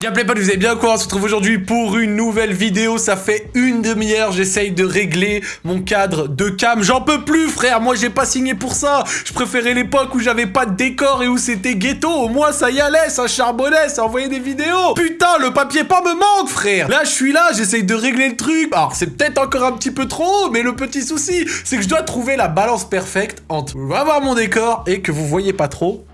Bien potes, vous avez bien quoi On se retrouve aujourd'hui pour une nouvelle vidéo. Ça fait une demi-heure, j'essaye de régler mon cadre de cam. J'en peux plus frère, moi j'ai pas signé pour ça. Je préférais l'époque où j'avais pas de décor et où c'était ghetto. Au moins ça y allait, ça charbonnait, ça envoyait des vidéos. Putain, le papier pas me manque frère. Là je suis là, j'essaye de régler le truc. Alors c'est peut-être encore un petit peu trop, mais le petit souci, c'est que je dois trouver la balance parfaite entre avoir mon décor et que vous voyez pas trop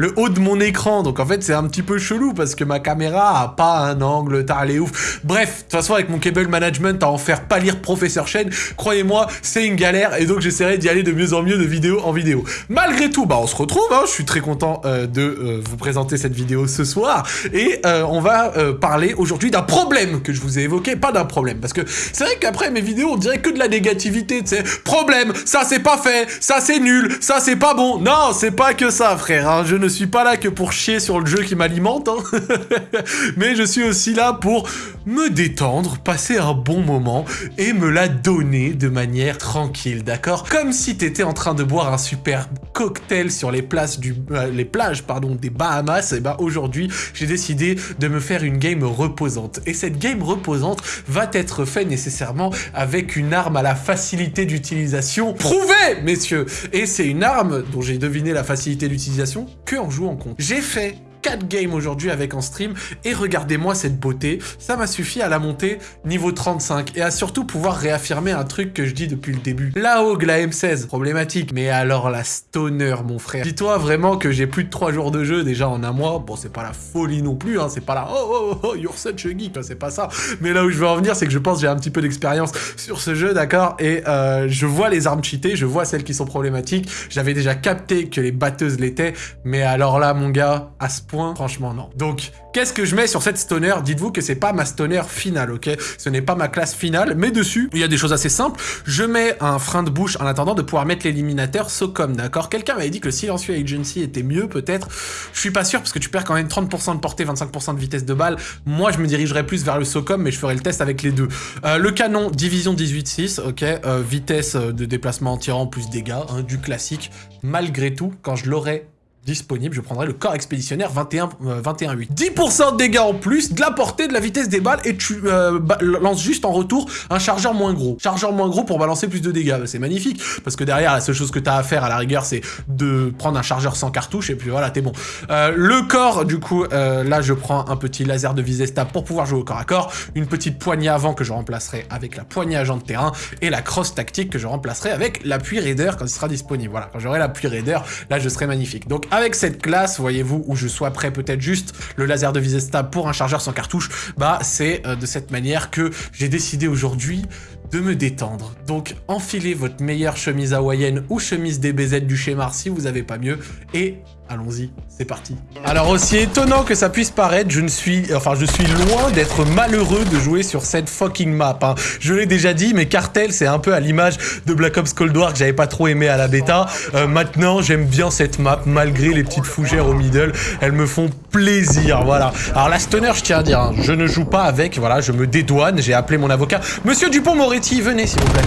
le haut de mon écran. Donc en fait, c'est un petit peu chelou parce que ma caméra a pas un angle, t'as les ouf. Bref, de toute façon, avec mon cable management à en faire pas lire professeur chaîne, croyez-moi, c'est une galère et donc j'essaierai d'y aller de mieux en mieux de vidéo en vidéo. Malgré tout, bah on se retrouve, hein, je suis très content euh, de euh, vous présenter cette vidéo ce soir et euh, on va parler aujourd'hui d'un problème que je vous ai évoqué, pas d'un problème parce que c'est vrai qu'après mes vidéos, on dirait que de la négativité, tu sais. Problème, ça c'est pas fait, ça c'est nul, ça c'est pas bon. Non, c'est pas que ça, frère. Hein. Je ne suis pas là que pour chier sur le jeu qui m'alimente, hein. mais je suis aussi là pour me détendre, passer un bon moment et me la donner de manière tranquille, d'accord? Comme si t'étais en train de boire un super cocktail sur les plages, du, euh, plages des Bahamas, et ben aujourd'hui j'ai décidé de me faire une game reposante. Et cette game reposante va être faite nécessairement avec une arme à la facilité d'utilisation prouvée, messieurs Et c'est une arme dont j'ai deviné la facilité d'utilisation que en jouant compte. J'ai fait 4 games aujourd'hui avec en stream, et regardez-moi cette beauté, ça m'a suffi à la monter niveau 35, et à surtout pouvoir réaffirmer un truc que je dis depuis le début. La Hogue, la M16, problématique, mais alors la Stoner, mon frère. Dis-toi vraiment que j'ai plus de 3 jours de jeu déjà en un mois, bon c'est pas la folie non plus, hein, c'est pas la oh oh oh, you're such a geek, c'est pas ça, mais là où je veux en venir, c'est que je pense que j'ai un petit peu d'expérience sur ce jeu, d'accord, et euh, je vois les armes cheatées, je vois celles qui sont problématiques, j'avais déjà capté que les batteuses l'étaient, mais alors là, mon gars, à ce point, franchement non. Donc, qu'est-ce que je mets sur cette stoner? Dites-vous que c'est pas ma stoner finale, ok? Ce n'est pas ma classe finale, mais dessus, il y a des choses assez simples. Je mets un frein de bouche en attendant de pouvoir mettre l'éliminateur SOCOM, d'accord? Quelqu'un m'avait dit que le Silencieux Agency était mieux, peut-être. Je suis pas sûr, parce que tu perds quand même 30% de portée, 25% de vitesse de balle. Moi, je me dirigerais plus vers le SOCOM, mais je ferai le test avec les deux. Euh, le canon, division 18-6, ok? Euh, Vitesse de déplacement tirant plus dégâts, hein, du classique. Malgré tout, quand je l'aurai disponible, je prendrai le corps expéditionnaire 21, 21 8. 10% de dégâts en plus, de la portée, de la vitesse des balles, et tu euh, lances juste en retour un chargeur moins gros. Chargeur moins gros pour balancer plus de dégâts, c'est magnifique, parce que derrière, la seule chose que tu as à faire à la rigueur, c'est de prendre un chargeur sans cartouche, et puis voilà, t'es bon. Euh, le corps, du coup, euh, là, je prends un petit laser de visée stable pour pouvoir jouer au corps à corps, une petite poignée avant que je remplacerai avec la poignée agent de terrain, et la crosse tactique que je remplacerai avec l'appui raider quand il sera disponible. Voilà, quand j'aurai l'appui raider, là, je serai magnifique. Donc, avec cette classe, voyez-vous, où je sois prêt peut-être juste le laser de visée stable pour un chargeur sans cartouche, bah c'est euh, de cette manière que j'ai décidé aujourd'hui de me détendre. Donc enfilez votre meilleure chemise hawaïenne ou chemise DBZ du schéma si vous n'avez pas mieux et Allons-y, c'est parti. Alors aussi étonnant que ça puisse paraître, je ne suis, enfin je suis loin d'être malheureux de jouer sur cette fucking map. Hein. Je l'ai déjà dit, mais Cartel c'est un peu à l'image de Black Ops Cold War que j'avais pas trop aimé à la bêta. Euh, maintenant j'aime bien cette map, malgré les petites fougères au middle, elles me font plaisir, voilà. Alors la Stoner, je tiens à dire, hein, je ne joue pas avec, voilà, je me dédouane, j'ai appelé mon avocat. Monsieur Dupont-Moretti, venez s'il vous plaît.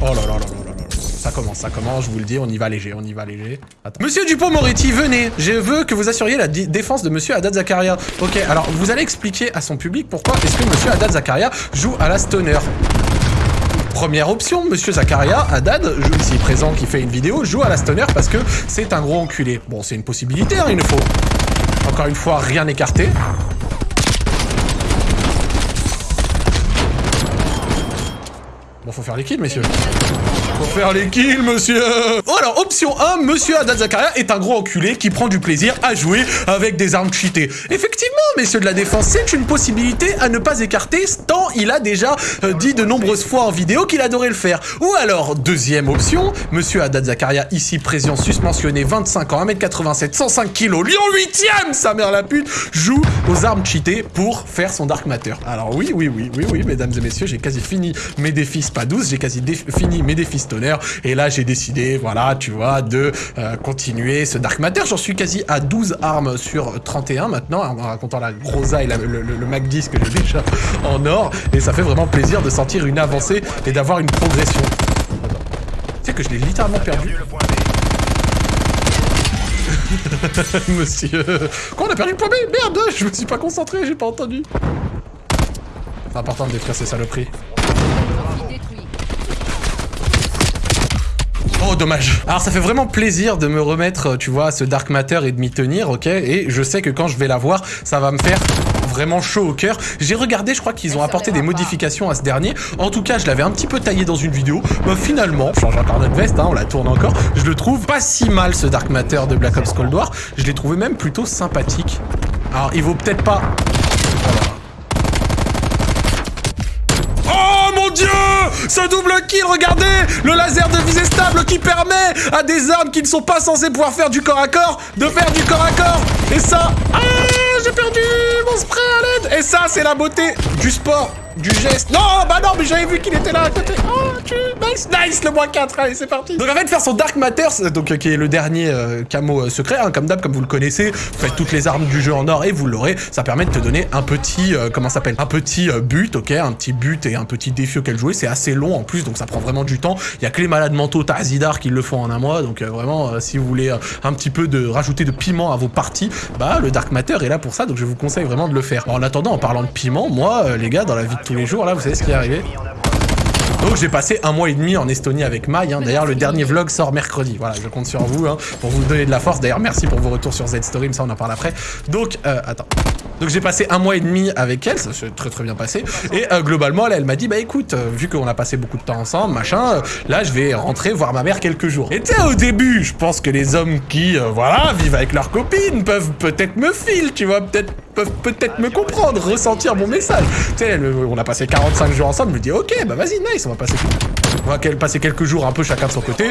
Oh là là là là ça commence, ça commence, je vous le dis, on y va léger, on y va léger. Monsieur Dupont-Moretti, venez Je veux que vous assuriez la défense de Monsieur Haddad Zakaria. Ok, alors vous allez expliquer à son public pourquoi est-ce que Monsieur Haddad Zakaria joue à la stoner. Première option, Monsieur Zakaria, Haddad, ici présent qui fait une vidéo, joue à la stoner parce que c'est un gros enculé. Bon, c'est une possibilité, hein, il ne faut. Encore une fois, rien écarté. Bon, faut faire les kills, messieurs. Faut faire les kills, monsieur Oh, alors, option 1, monsieur Haddad Zakaria est un gros enculé qui prend du plaisir à jouer avec des armes cheatées. Effectivement, messieurs de la défense, c'est une possibilité à ne pas écarter, tant il a déjà euh, dit de nombreuses fois en vidéo qu'il adorait le faire. Ou alors, deuxième option, monsieur Haddad Zakaria, ici présent, suspensionné, 25 ans, 1m87, 105 kg, Lyon 8ème, sa mère la pute, joue aux armes cheatées pour faire son Dark Matter. Alors oui, oui, oui, oui, oui, mesdames et messieurs, j'ai quasi fini mes défis, pas 12, j'ai quasi fini mes défis et là, j'ai décidé, voilà, tu vois, de euh, continuer ce Dark Matter. J'en suis quasi à 12 armes sur 31 maintenant, en racontant la Grosa et le, Mac 10 que j'ai déjà en or. Et ça fait vraiment plaisir de sentir une avancée et d'avoir une progression. Tu sais que je l'ai littéralement perdu. Monsieur... Quoi, on a perdu le point B? Merde, je me suis pas concentré, j'ai pas entendu. C'est important de détruire ces saloperies. Oh, dommage. Alors, ça fait vraiment plaisir de me remettre, tu vois, à ce Dark Matter et de m'y tenir, ok? Et je sais que quand je vais la voir, ça va me faire vraiment chaud au cœur. J'ai regardé, je crois qu'ils ont apporté des modifications à ce dernier. En tout cas, je l'avais un petit peu taillé dans une vidéo. Bah, finalement, change encore notre veste, hein, on la tourne encore. Je le trouve pas si mal, ce Dark Matter de Black Ops Cold War. Je l'ai trouvé même plutôt sympathique. Alors, il vaut peut-être pas... Oh mon dieu Ce double kill, regardez Le laser de visée stable qui permet à des armes qui ne sont pas censées pouvoir faire du corps à corps de faire du corps à corps Et ça... Ah J'ai perdu mon spray à l'aide Et ça, c'est la beauté du sport du geste. Non, bah non, mais j'avais vu qu'il était là à côté. Oh, Nice, nice, le moins 4. Allez, c'est parti. Donc, en fait, faire son Dark Matters, donc, qui est le dernier euh, camo euh, secret, hein, comme d'hab, comme vous le connaissez. Faites toutes les armes du jeu en or et vous l'aurez. Ça permet de te donner un petit, euh, comment s'appelle Un petit but, ok Un petit but et un petit défi auquel jouer. C'est assez long en plus, donc ça prend vraiment du temps. Il y a que les malades mentaux Tazidar qui le font en un mois. Donc, vraiment, si vous voulez un petit peu de rajouter de piment à vos parties, bah, le Dark Matter est là pour ça. Donc, je vous conseille vraiment de le faire. en attendant, en parlant de piment, moi, les gars, dans la vie de tous les jours, là, vous savez ce qui est arrivé? Donc j'ai passé un mois et demi en Estonie avec Mai. Hein. D'ailleurs, le dernier vlog sort mercredi. Voilà, je compte sur vous hein, pour vous donner de la force. D'ailleurs, merci pour vos retours sur Z-Story, ça on en parle après. Donc, euh, attends. Donc j'ai passé un mois et demi avec elle, ça s'est très très bien passé. Et euh, globalement, elle, m'a dit, bah écoute, euh, vu qu'on a passé beaucoup de temps ensemble, machin, euh, là je vais rentrer voir ma mère quelques jours. Et tu sais, au début, je pense que les hommes qui, voilà, vivent avec leurs copines peuvent peut-être me filer, tu vois, peut-être peuvent peut-être me comprendre, ressentir mon message. Tu sais, on a passé 45 jours ensemble, je me dis, ok, bah vas-y, nice, on va passer, on va passer quelques jours un peu chacun de son côté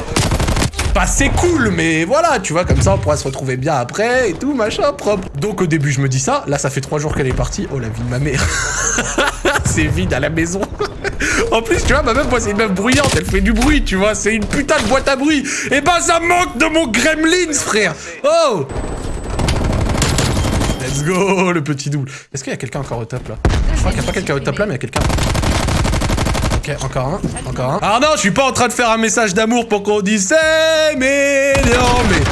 pas c'est cool, mais voilà, tu vois, comme ça on pourra se retrouver bien après et tout, machin, propre. Donc au début je me dis ça, là ça fait trois jours qu'elle est partie, oh la vie de ma mère. c'est vide à la maison. en plus, tu vois, ma meuf, moi c'est une meuf bruyante, elle fait du bruit, tu vois, c'est une putain de boîte à bruit. Et eh ben ça manque de mon gremlins, frère. Oh Let's go, le petit double. Est-ce qu'il y a quelqu'un encore au top là? Je crois qu'il n'y a pas quelqu'un au top là, mais il y a quelqu'un. Ok, encore un, encore un. Ah non, je suis pas en train de faire un message d'amour pour qu'on dise c'est mignon, mais...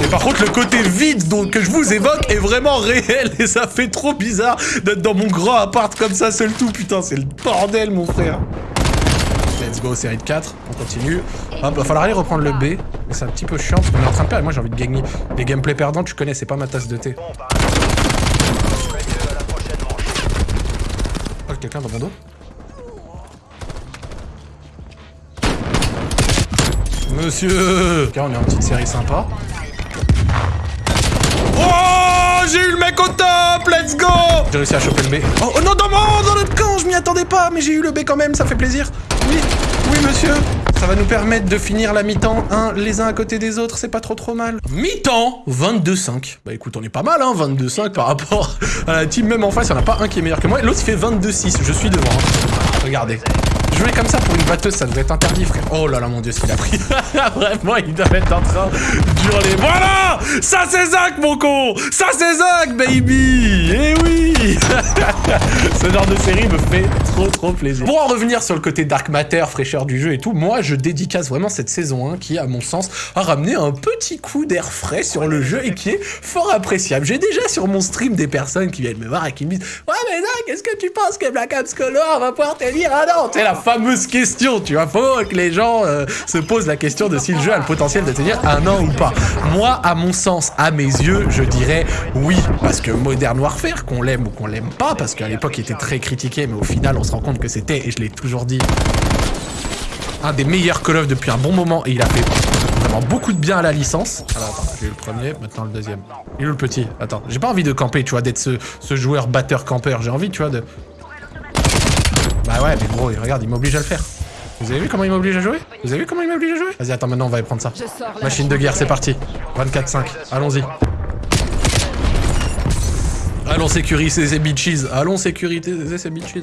Mais par contre, le côté vide que je vous évoque est vraiment réel et ça fait trop bizarre d'être dans mon grand appart comme ça, seul tout. Putain, c'est le bordel, mon frère. Let's go, série de 4. On continue. Hop, va falloir aller reprendre le B. C'est un petit peu chiant parce qu'on est en train de perdre. Moi, j'ai envie de gagner. Les gameplay perdants, tu connais, c'est pas ma tasse de thé. Quelqu'un dans mon dos Monsieur Ok, on est en petite série sympa. Oh J'ai eu le mec au top Let's go J'ai réussi à choper le B. Oh, oh non, dans, mon, dans notre camp Je m'y attendais pas, mais j'ai eu le B quand même, ça fait plaisir. Oui, oui monsieur ça va nous permettre de finir la mi-temps, un, les uns à côté des autres, c'est pas trop trop mal. Mi-temps, 22-5. Bah écoute, on est pas mal, hein, 22-5 par rapport à la team. Même en face, il n'y en a pas un qui est meilleur que moi. L'autre, il fait 22-6. Je suis devant. Hein. Regardez. Jouer comme ça pour une batteuse, ça devrait être interdit, frère. Oh là là, mon dieu, ce qu'il a pris. Vraiment, il doit être en train d'hurler. Voilà Ça, c'est Zach, mon con Ça, c'est Zach, baby Eh oui Ce genre de série me fait trop, trop plaisir. Pour en revenir sur le côté Dark Matter, fraîcheur du jeu et tout, moi, je dédicace vraiment cette saison 1 qui, à mon sens, a ramené un petit coup d'air frais sur le jeu et qui est fort appréciable. J'ai déjà sur mon stream des personnes qui viennent me voir et qui me disent « Ouais, mais Zach, est-ce que tu penses que Black Ops Color va pouvoir te dire Ah non !» C'est la fameuse question, tu vois. Faut que les gens euh, se posent la question de si le jeu a le potentiel de tenir un an ou pas. Moi, à mon sens, à mes yeux, je dirais oui. Parce que Modern Warfare, qu'on l'aime ou qu'on l'aime pas, parce qu'à l'époque, il était très critiqué, mais au final, on se rend compte que c'était, et je l'ai toujours dit, un des meilleurs Call of depuis un bon moment, et il a fait vraiment beaucoup de bien à la licence. Alors attends, j'ai eu le premier, maintenant le deuxième. Il est où le petit Attends, j'ai pas envie de camper, tu vois, d'être ce, ce joueur batteur-campeur. J'ai envie, tu vois, de... Bah ouais, mais gros, regarde, il m'oblige à le faire. Vous avez vu comment il m'oblige à jouer? Vous avez vu comment il m'oblige à jouer? Vas-y, attends, maintenant on va y prendre ça. Machine de guerre, c'est parti. 24-5, allons-y. Allons sécuriser ces bitches. Allons sécuriser ces bitches.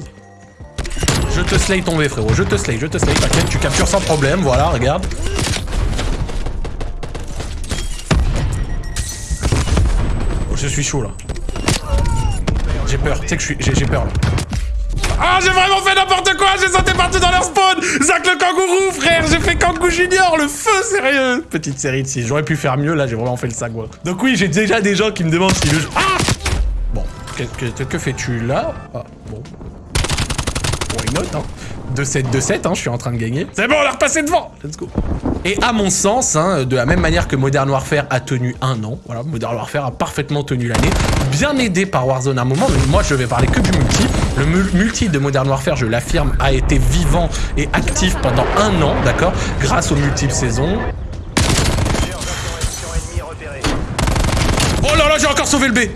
Je te slay tomber, frérot. Je te slay, je te slay. T'inquiète, tu captures sans problème. Voilà, regarde. Oh, je suis chaud, là. J'ai peur. Tu sais que j'ai peur, là. Ah, j'ai vraiment fait n'importe quoi J'ai sauté partout dans leur spawn Zach le kangourou, frère J'ai fait Kangoo Junior, le feu, sérieux Petite série de 6. J'aurais pu faire mieux, là, j'ai vraiment fait le sac, Donc oui, j'ai déjà des gens qui me demandent si le jeu... Ah Que, que, fais-tu là Ah, bon. Why not, hein 2-7, 2-7, hein, je suis en train de gagner. C'est bon, on a repassé devant Let's go et à mon sens, hein, de la même manière que Modern Warfare a tenu un an, voilà, Modern Warfare a parfaitement tenu l'année, bien aidé par Warzone à un moment, mais moi je vais parler que du multi. Le multi de Modern Warfare, je l'affirme, a été vivant et actif pendant un an, d'accord Grâce aux multiples saisons,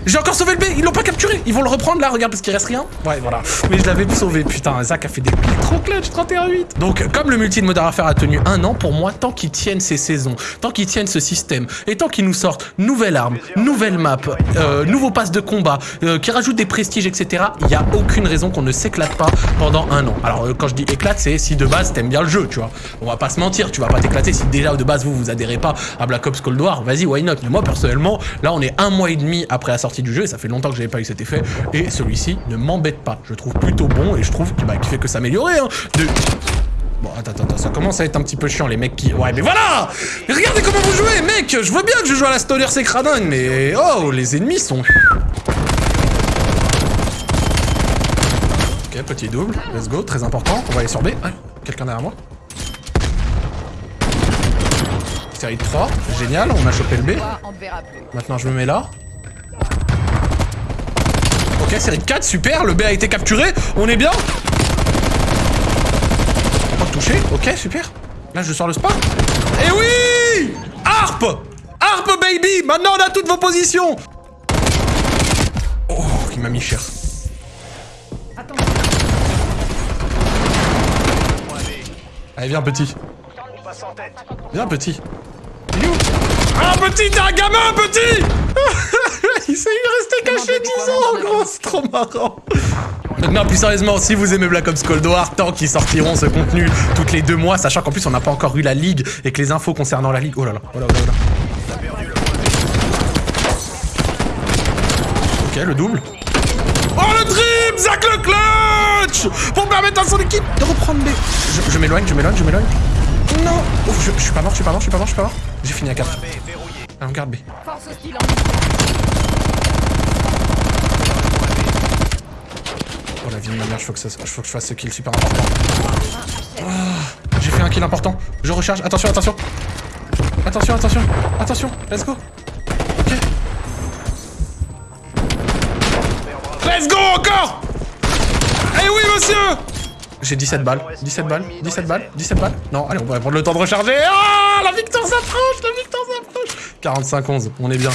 J'ai encore sauvé le B Ils l'ont pas capturé Ils vont le reprendre là, regarde, parce qu'il reste rien. Ouais, voilà. Mais je l'avais sauvé, putain. Zach a fait des trop clutch, 31-8. Donc, comme le multi de Modern Warfare a tenu un an, pour moi, tant qu'ils tiennent ces saisons, tant qu'ils tiennent ce système, et tant qu'ils nous sortent nouvelle arme, nouvelle map, euh, nouveau pass de combat, euh, qui rajoutent des prestiges, etc., il y a aucune raison qu'on ne s'éclate pas pendant un an. Alors, euh, quand je dis éclate, c'est si de base t'aimes bien le jeu, tu vois. On va pas se mentir, tu vas pas t'éclater si déjà de base vous vous adhérez pas à Black Ops Cold War, vas-y, why not? Mais moi, personnellement, là, on est un mois et demi après la sortie du jeu, et ça fait longtemps que j'avais pas eu cet effet, et celui-ci ne m'embête pas. Je trouve plutôt bon, et je trouve qu'il bah, fait que s'améliorer, hein. De... Bon, attends, attends, ça commence à être un petit peu chiant, les mecs qui... Ouais, mais voilà Regardez comment vous jouez, mec Je veux bien que je joue à la Stoner, c'est cradingue, mais... Oh, les ennemis sont... Ok, petit double, let's go, très important, on va aller sur B. Quelqu'un derrière moi Série de 3, génial, on a chopé le B. Maintenant je me mets là. Ok, série de 4, super, le B a été capturé, on est bien Pas touché, ok, super. Là je sors le spa. Et oui Harp Harp baby Maintenant on a toutes vos positions Oh, il m'a mis cher. Allez, viens petit. Viens petit. Ah petit, t'es un gamin petit Il s'est resté caché 10 ans gros, c'est trop marrant non, plus sérieusement, si vous aimez Black Ops Cold War, tant qu'ils sortiront ce contenu toutes les deux mois, sachant qu'en plus on n'a pas encore eu la ligue et que les infos concernant la ligue... Oh là là, oh là là, oh là. Ok, le double. Oh le drip Zach le clutch Pour permettre à son équipe de reprendre B. Je, m'éloigne, je m'éloigne, je m'éloigne. Non je, je suis pas mort, je suis pas mort, je suis pas mort, je suis pas mort. J'ai fini à 4. Ah, on garde B. Oh la vie de ma mère, que faut que je fasse ce kill super important. Ah, J'ai fait un kill important. Je recharge. Attention, attention. Attention, attention. Attention, let's go. Ok. Let's go encore Eh oui, monsieur j'ai 17 balles, 17 balles, 17 balles, 17 balles. Non, allez, on va prendre le temps de recharger. Ah, la victoire s'approche, la victoire s'approche. 45-11, on est bien.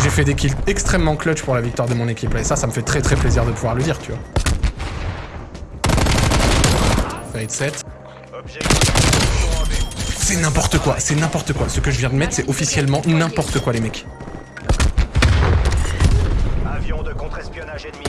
J'ai fait des kills extrêmement clutch pour la victoire de mon équipe. Et ça, ça me fait très très plaisir de pouvoir le dire, tu vois. Fade 7. C'est n'importe quoi, c'est n'importe quoi. Ce que je viens de mettre, c'est officiellement n'importe quoi, les mecs. Avion de contre-espionnage ennemi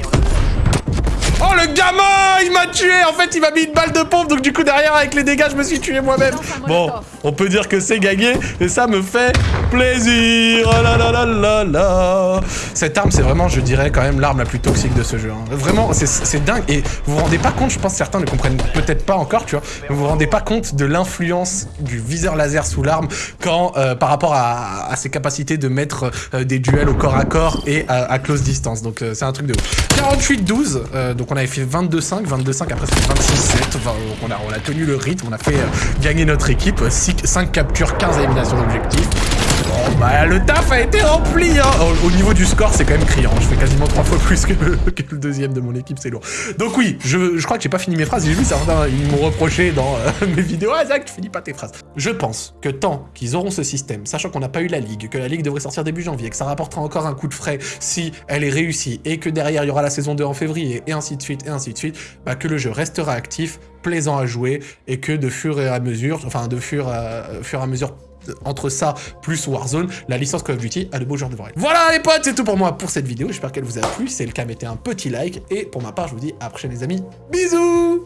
Oh le gamin Il m'a tué. En fait il m'a mis une balle de pompe. Donc du coup derrière avec les dégâts je me suis tué moi-même. Bon on peut dire que c'est gagné. Et ça me fait plaisir. Oh là là là là là Cette arme c'est vraiment je dirais quand même l'arme la plus toxique de ce jeu hein. Vraiment c'est dingue. Et vous vous rendez pas compte je pense que certains ne comprennent peut-être pas encore tu vois mais vous vous rendez pas compte de l'influence du viseur laser sous l'arme quand euh, par rapport à, ses capacités de mettre euh, des duels au corps à corps et à, close distance. Donc euh, c'est un truc de ouf. 48-12 donc on avait fait 22-5, 22-5, après c'était 26-7. on, a, on a tenu le rythme, on a fait euh, gagner notre équipe. 5 captures, 15 éliminations d'objectifs. Bon, bah, le taf a été rempli, hein. Au, niveau du score, c'est quand même criant. Je fais quasiment 3 fois plus que, le deuxième de mon équipe, c'est lourd. Donc oui, je, crois que j'ai pas fini mes phrases. J'ai vu certains, ils m'ont reproché dans euh, mes vidéos. Ah, Zach, tu finis pas tes phrases. Je pense que tant qu'ils auront ce système, sachant qu'on n'a pas eu la ligue, que la ligue devrait sortir début janvier, que ça rapportera encore un coup de frais si elle est réussie, et que derrière, il y aura la saison 2 en février, et ainsi de suite, et ainsi de suite, bah, que le jeu restera actif, plaisant à jouer, et que de fur et à mesure, enfin de fur, fur et à mesure entre ça plus Warzone, la licence Call of Duty a de beaux jours devant elle. Voilà les potes, c'est tout pour moi pour cette vidéo. J'espère qu'elle vous a plu. Si c'est le cas, mettez un petit like. Et pour ma part, je vous dis à la prochaine les amis. Bisous